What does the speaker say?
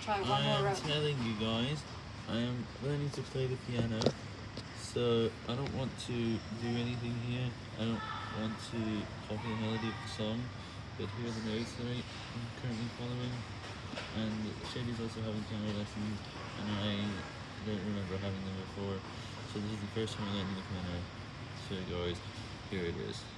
try one I more am telling you guys, I am learning to play the piano, so I don't want to do anything here. I don't want to copy the melody of the song, but here are the notes that I'm currently following. And Shady's also having piano lessons, and I don't remember having them before, so this is the first time I'm learning the piano. So guys, here it is.